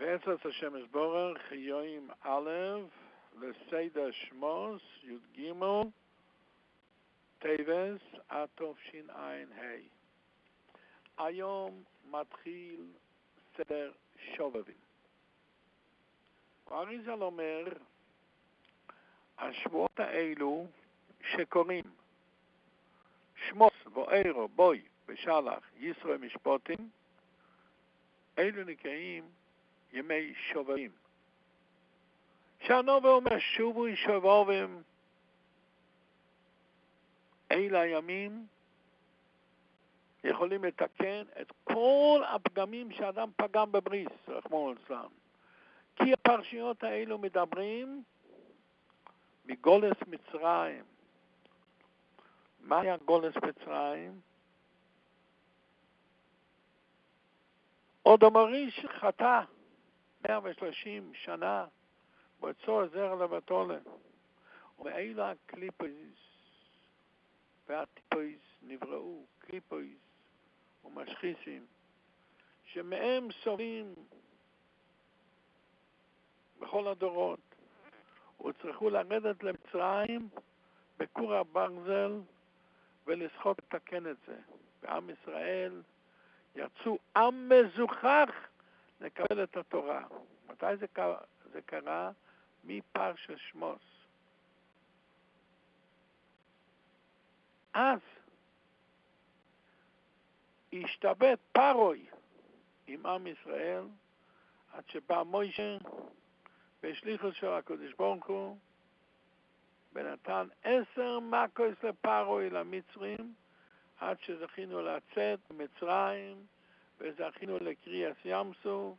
בעזרת השם יתברך, יום א', לסדר שמות, י"ג, טבת, התשע"ה. היום מתחיל סדר שובבים. האריז"ל אומר, השבועות האלו שקוראים שמות וארא, בא בשלח, יתרו משפטים, אלו נקראים ימי שובבים. שהנובה אומר שובו שובבים אלה הימים יכולים לתקן את כל הפגמים שאדם פגם בבריס, רחמון אצלם. כי הפרשיות האלו מדברים מגולס מצרים. מה היה גולס מצרים? עוד המריש חטא 130 שנה בצור זרע לבתולה. ומאלה הקליפויס והטיפויס נבראו, קליפויס ומשחיסים, שמהם סובלים בכל הדורות, וצריכו לרדת למצרים בכור הברזל ולסחוט לתקן את זה. ועם ישראל יצאו עם מזוכח לקבל את התורה. מתי זה, זה קרה? מפרשת שמוס. אז השתבט פרוי עם עם ישראל עד שבא מוישה והשליחו של הקדוש ברוך הוא ונתן עשר מקוס לפרוי למצרים עד שזכינו לצאת ממצרים וזכינו לקריאס ים סוף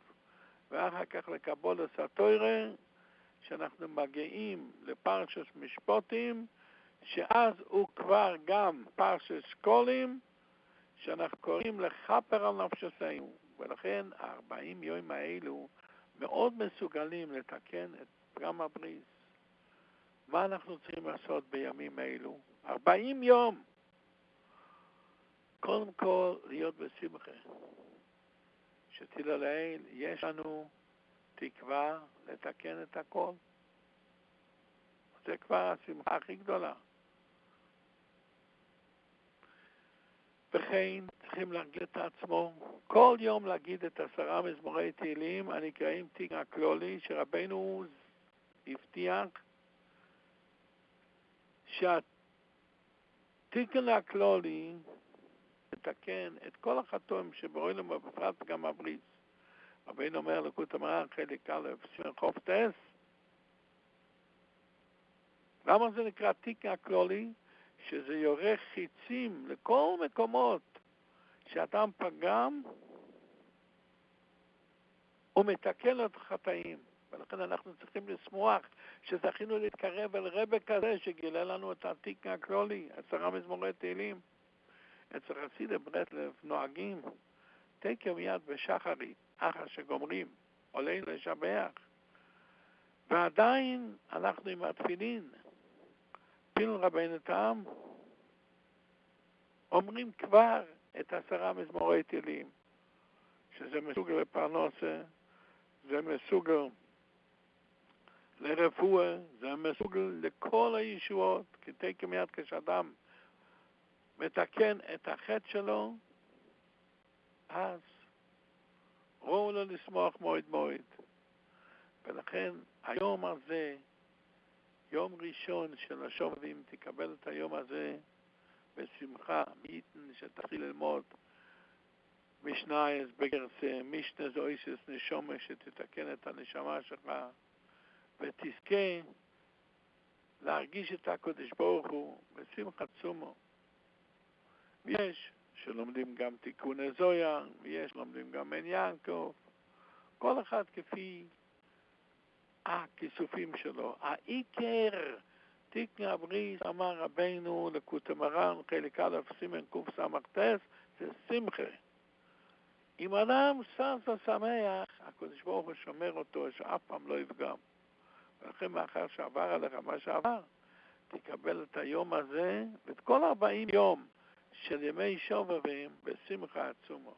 ואחר כך לקבול הסטוירה שאנחנו מגיעים לפרשת משפוטים שאז הוא כבר גם פרשת שקולים שאנחנו קוראים לכפר על נפשתנו ולכן הארבעים יום האלו מאוד מסוגלים לתקן את פגם הבריס. מה אנחנו צריכים לעשות בימים אלו? ארבעים יום. קודם כל, להיות בשמחה. שתדע לאל, יש לנו תקווה לתקן את הכל. זה כבר השמחה הכי גדולה. וכן צריכים להרגיל את עצמו, כל יום להגיד את עשרה מזמורי תהילים הנקראים תיק הכלולי, שרבנו הבטיח שהתיקן הכלולי לתקן את כל החתום שברואים בפרט גם הבריס. רבינו אומר לקות המרן חלק א', חוף טס. למה זה נקרא תיק הכלולי? שזה יורה חיצים לכל מקומות שאדם פגם ומתקן את החטאים. ולכן אנחנו צריכים לשמוח שזכינו להתקרב אל רבה כזה שגילה לנו את התיק הכלולי, עשרה מזמורי תהילים. אצל חסידי ברטלב נוהגים תקר מיד בשחרית, אחר שגומרים, עולים לשבח. ועדיין אנחנו עם התפילין, פיל רבנו תם, אומרים כבר את עשרה מזמורי תהילים, שזה מסוגל לפרנסה, זה מסוגל לרפואה, זה מסוגל לכל הישועות, כי תקר מיד כשאדם מתקן את החטא שלו, אז ראו לו לשמוח מועד מועד. ולכן היום הזה, יום ראשון של השובבים, תקבל את היום הזה בשמחה, מייתן שתתחיל ללמוד משנייס בגרסה, משנה זויסס נשומה שתתקן את הנשמה שלך, ותזכה להרגיש את הקודש ברוך הוא בשמחה צומו. ויש שלומדים גם תיקוני זויה, ויש לומדים גם עין יעקב, כל אחד כפי הכיסופים שלו. העיקר, תיקן הבריס, אמר רבנו לקוטה מרן, חלק א', סימן קס"ט, זה שמחה. אם אדם שש ושמח, הקדוש ברוך הוא שומר אותו, שאף פעם לא יפגם. ולכן מאחר שעבר עליך מה שעבר, תקבל את היום הזה ואת כל ארבעים יום של ימי שובבים בשמחה עצומו.